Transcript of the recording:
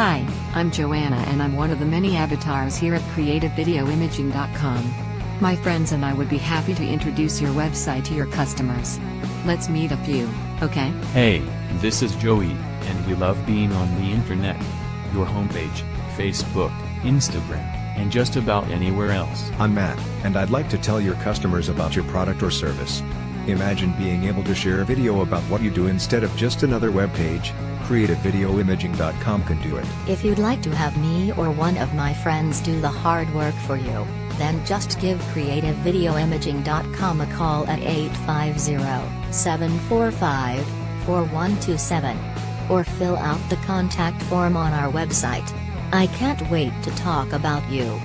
Hi, I'm Joanna and I'm one of the many avatars here at CreativeVideoImaging.com. My friends and I would be happy to introduce your website to your customers. Let's meet a few, okay? Hey, this is Joey, and we love being on the internet. Your homepage, Facebook, Instagram, and just about anywhere else. I'm Matt, and I'd like to tell your customers about your product or service. Imagine being able to share a video about what you do instead of just another web page. CreativeVideoImaging.com can do it. If you'd like to have me or one of my friends do the hard work for you, then just give CreativeVideoImaging.com a call at 850-745-4127. Or fill out the contact form on our website. I can't wait to talk about you.